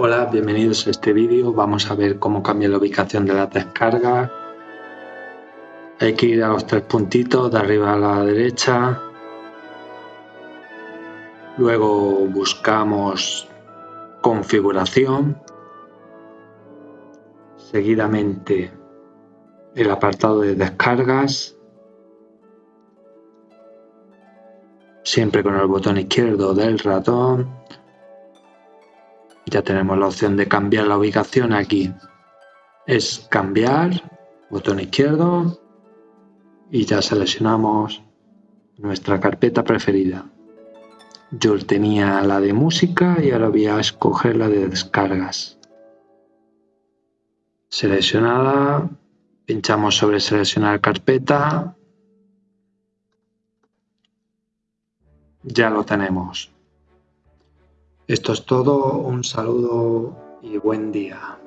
Hola, bienvenidos a este vídeo. Vamos a ver cómo cambiar la ubicación de las descargas. Hay que ir a los tres puntitos de arriba a la derecha. Luego buscamos configuración. Seguidamente el apartado de descargas. Siempre con el botón izquierdo del ratón ya tenemos la opción de cambiar la ubicación aquí. Es cambiar, botón izquierdo y ya seleccionamos nuestra carpeta preferida. Yo tenía la de música y ahora voy a escoger la de descargas. Seleccionada, pinchamos sobre seleccionar carpeta. Ya lo tenemos. Esto es todo, un saludo y buen día.